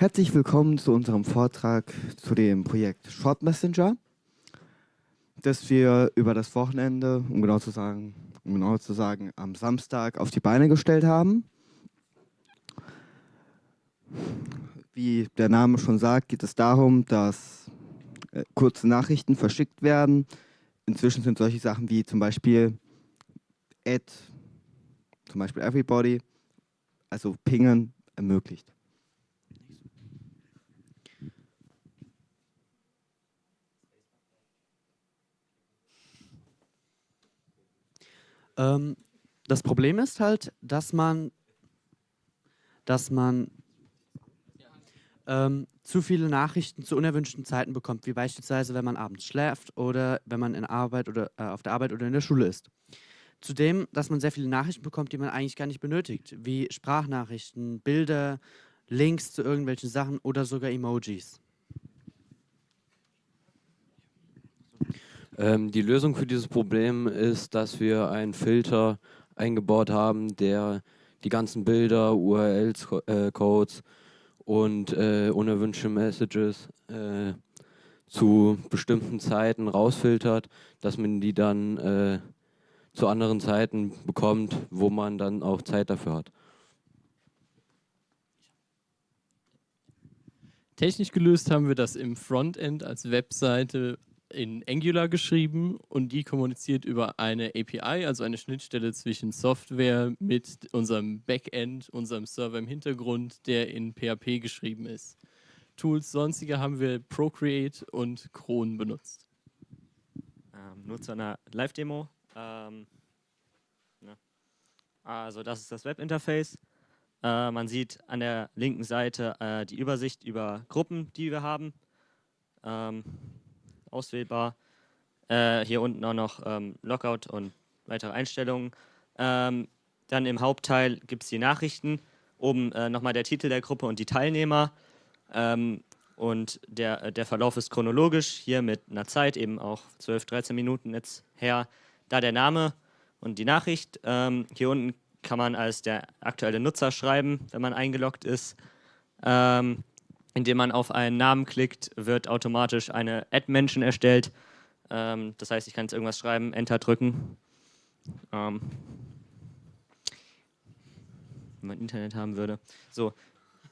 Herzlich willkommen zu unserem Vortrag zu dem Projekt Short Messenger, das wir über das Wochenende, um genau zu sagen, um genau zu sagen, am Samstag auf die Beine gestellt haben. Wie der Name schon sagt, geht es darum, dass äh, kurze Nachrichten verschickt werden. Inzwischen sind solche Sachen wie zum Beispiel Add, zum Beispiel Everybody, also Pingen ermöglicht. Ähm, das Problem ist halt, dass man, dass man ähm, zu viele Nachrichten zu unerwünschten Zeiten bekommt, wie beispielsweise, wenn man abends schläft oder wenn man in Arbeit oder äh, auf der Arbeit oder in der Schule ist. Zudem, dass man sehr viele Nachrichten bekommt, die man eigentlich gar nicht benötigt, wie Sprachnachrichten, Bilder, Links zu irgendwelchen Sachen oder sogar Emojis. Ähm, die Lösung für dieses Problem ist, dass wir einen Filter eingebaut haben, der die ganzen Bilder, URLs, äh, Codes und äh, unerwünschte Messages äh, zu bestimmten Zeiten rausfiltert, dass man die dann äh, zu anderen Zeiten bekommt, wo man dann auch Zeit dafür hat. Technisch gelöst haben wir das im Frontend als Webseite in Angular geschrieben und die kommuniziert über eine API, also eine Schnittstelle zwischen Software mit unserem Backend, unserem Server im Hintergrund, der in PHP geschrieben ist. Tools sonstige haben wir Procreate und Cron benutzt. Ähm, nur zu einer Live-Demo. Ähm, ne. Also das ist das Webinterface. Äh, man sieht an der linken Seite äh, die Übersicht über Gruppen, die wir haben. Ähm, auswählbar. Äh, hier unten auch noch ähm, Lockout und weitere Einstellungen. Ähm, dann im Hauptteil gibt es die Nachrichten. Oben äh, nochmal der Titel der Gruppe und die Teilnehmer. Ähm, und der, äh, der Verlauf ist chronologisch, hier mit einer Zeit, eben auch 12, 13 Minuten jetzt her. Da der Name und die Nachricht. Ähm, hier unten kann man als der aktuelle Nutzer schreiben, wenn man eingeloggt ist. Ähm, indem man auf einen Namen klickt, wird automatisch eine Add-Mention erstellt. Ähm, das heißt, ich kann jetzt irgendwas schreiben, Enter drücken. Ähm, wenn man Internet haben würde. So,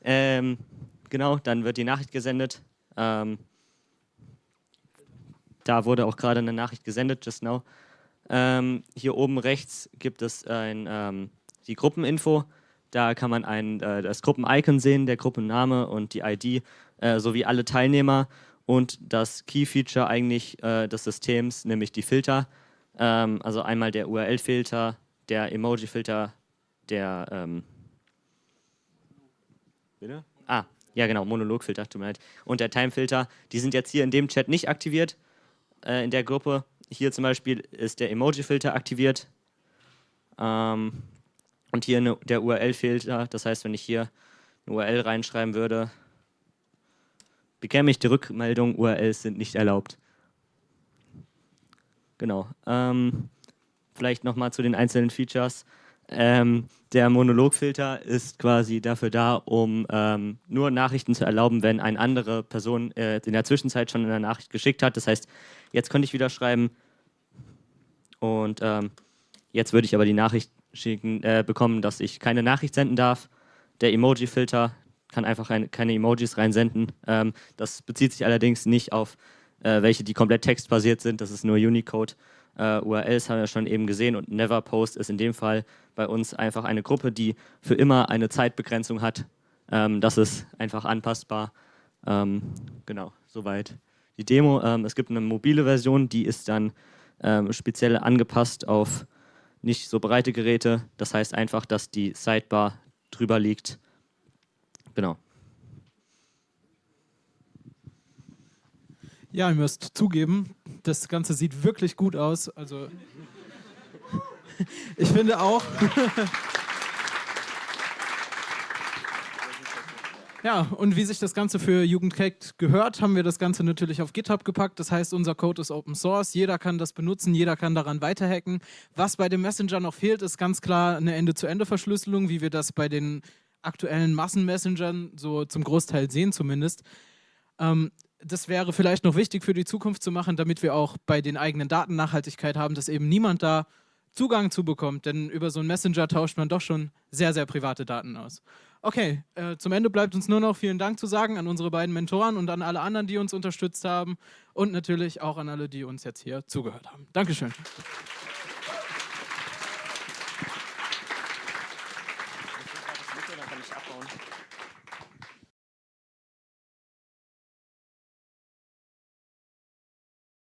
ähm, genau, dann wird die Nachricht gesendet. Ähm, da wurde auch gerade eine Nachricht gesendet, just now. Ähm, hier oben rechts gibt es ein, ähm, die Gruppeninfo. Da kann man ein, äh, das Gruppen-Icon sehen, der Gruppenname und die ID äh, sowie alle Teilnehmer und das Key-Feature eigentlich äh, des Systems, nämlich die Filter. Ähm, also einmal der URL-Filter, der Emoji-Filter, der ähm Bitte? Ah, ja genau, Monolog-Filter, tut mir leid. Und der Time-Filter, die sind jetzt hier in dem Chat nicht aktiviert, äh, in der Gruppe. Hier zum Beispiel ist der Emoji-Filter aktiviert. Ähm, und hier eine, der URL-Filter, das heißt, wenn ich hier eine URL reinschreiben würde, bekäme ich die Rückmeldung, URLs sind nicht erlaubt. Genau. Ähm, vielleicht nochmal zu den einzelnen Features. Ähm, der Monologfilter ist quasi dafür da, um ähm, nur Nachrichten zu erlauben, wenn eine andere Person äh, in der Zwischenzeit schon eine Nachricht geschickt hat. Das heißt, jetzt könnte ich wieder schreiben und ähm, jetzt würde ich aber die Nachricht schicken, äh, bekommen, dass ich keine Nachricht senden darf. Der Emoji-Filter kann einfach ein, keine Emojis reinsenden. Ähm, das bezieht sich allerdings nicht auf äh, welche, die komplett textbasiert sind. Das ist nur Unicode. Äh, URLs haben wir schon eben gesehen und Neverpost ist in dem Fall bei uns einfach eine Gruppe, die für immer eine Zeitbegrenzung hat. Ähm, das ist einfach anpassbar. Ähm, genau, soweit die Demo. Ähm, es gibt eine mobile Version, die ist dann ähm, speziell angepasst auf nicht so breite Geräte. Das heißt einfach, dass die Sidebar drüber liegt. Genau. Ja, ihr müsst zugeben, das Ganze sieht wirklich gut aus. Also ich finde auch. Ja, und wie sich das Ganze für Jugendcake gehört, haben wir das Ganze natürlich auf GitHub gepackt. Das heißt, unser Code ist Open Source, jeder kann das benutzen, jeder kann daran weiterhacken. Was bei dem Messenger noch fehlt, ist ganz klar eine Ende-zu-Ende-Verschlüsselung, wie wir das bei den aktuellen Massenmessengern, so zum Großteil sehen zumindest. Ähm, das wäre vielleicht noch wichtig für die Zukunft zu machen, damit wir auch bei den eigenen Daten Nachhaltigkeit haben, dass eben niemand da Zugang zu bekommt, denn über so einen Messenger tauscht man doch schon sehr, sehr private Daten aus. Okay, äh, zum Ende bleibt uns nur noch vielen Dank zu sagen an unsere beiden Mentoren und an alle anderen, die uns unterstützt haben und natürlich auch an alle, die uns jetzt hier zugehört haben. Dankeschön.